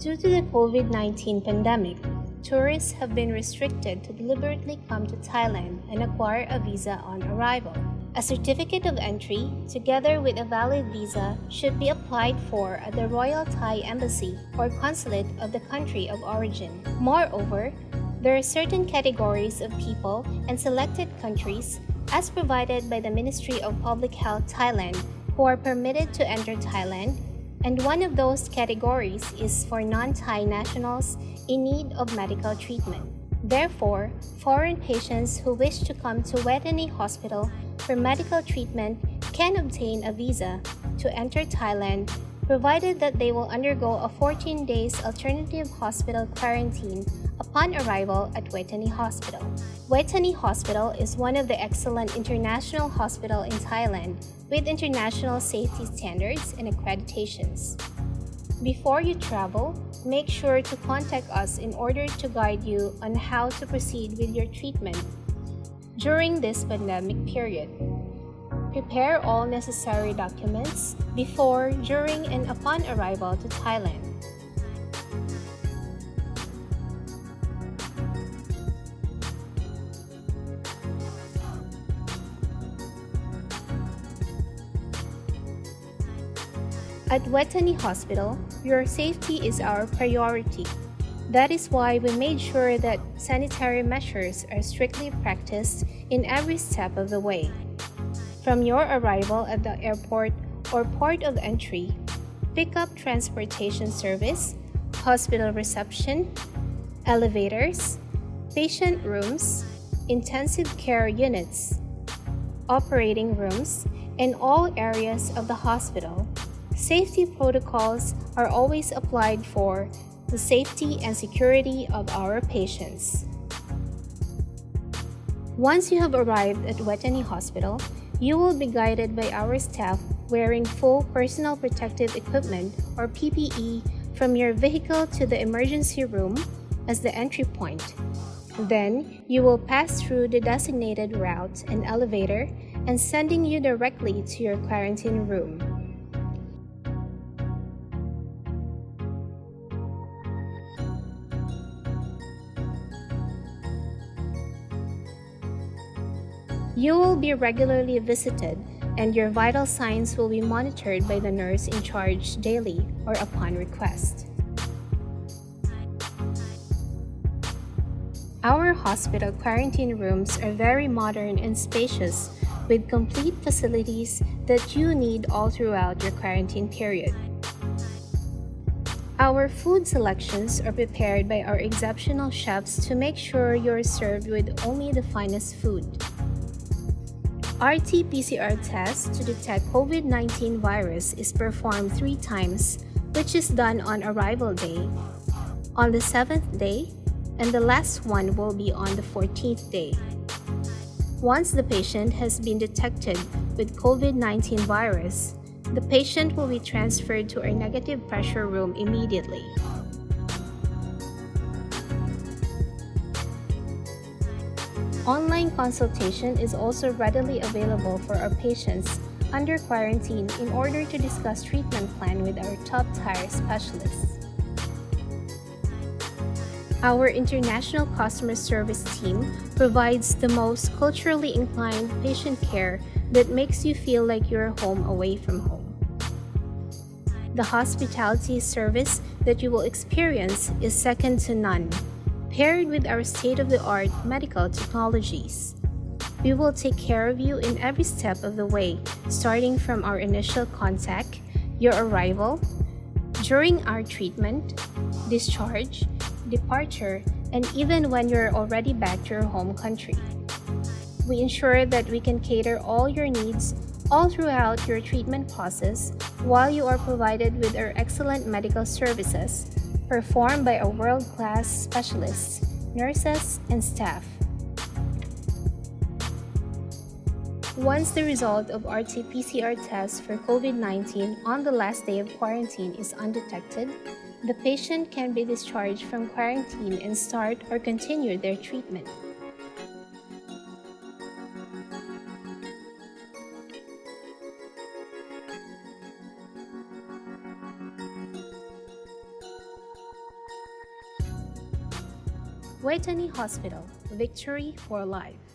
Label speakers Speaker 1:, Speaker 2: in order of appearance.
Speaker 1: Due to the COVID 19 pandemic, tourists have been restricted to deliberately come to Thailand and acquire a visa on arrival. A certificate of entry, together with a valid visa, should be applied for at the Royal Thai Embassy or Consulate of the country of origin. Moreover, there are certain categories of people and selected countries, as provided by the Ministry of Public Health Thailand, who are permitted to enter Thailand and one of those categories is for non-Thai nationals in need of medical treatment. Therefore, foreign patients who wish to come to Vejthani Hospital for medical treatment can obtain a visa to enter Thailand provided that they will undergo a 14 days alternative hospital quarantine upon arrival at Vejthani Hospital. Vejthani Hospital is one of the excellent international hospital in Thailand with international safety standards and accreditations. Before you travel, make sure to contact us in order to guide you on how to proceed with your treatment during this pandemic period. Prepare all necessary documents before, during, and upon arrival to Thailand. At Vejthani Hospital, your safety is our priority. That is why we made sure that sanitary measures are strictly practiced in every step of the way. From your arrival at the airport or port of entry, pickup transportation service, hospital reception, elevators, patient rooms, intensive care units, operating rooms, and all areas of the hospital Safety protocols are always applied for the safety and security of our patients. Once you have arrived at Vejthani Hospital, you will be guided by our staff wearing full personal protective equipment or PPE from your vehicle to the emergency room as the entry point. Then, you will pass through the designated route and elevator and sending you directly to your quarantine room. You will be regularly visited and your vital signs will be monitored by the nurse in charge daily or upon request. Our hospital quarantine rooms are very modern and spacious with complete facilities that you need all throughout your quarantine period. Our food selections are prepared by our exceptional chefs to make sure you're served with only the finest food. RT-PCR test to detect COVID-19 virus is performed three times, which is done on arrival day, on the seventh day, and the last one will be on the 14th day. Once the patient has been detected with COVID-19 virus, the patient will be transferred to our negative pressure room immediately. Online consultation is also readily available for our patients under quarantine in order to discuss treatment plan with our top-tier specialists. Our international customer service team provides the most culturally inclined patient care that makes you feel like you're home away from home. The hospitality service that you will experience is second to none paired with our state-of-the-art medical technologies. We will take care of you in every step of the way, starting from our initial contact, your arrival, during our treatment, discharge, departure, and even when you're already back to your home country. We ensure that we can cater all your needs all throughout your treatment process while you are provided with our excellent medical services performed by a world-class specialists, nurses, and staff. Once the result of RT-PCR test for COVID-19 on the last day of quarantine is undetected, the patient can be discharged from quarantine and start or continue their treatment. Vejthani Hospital, Victory for Life.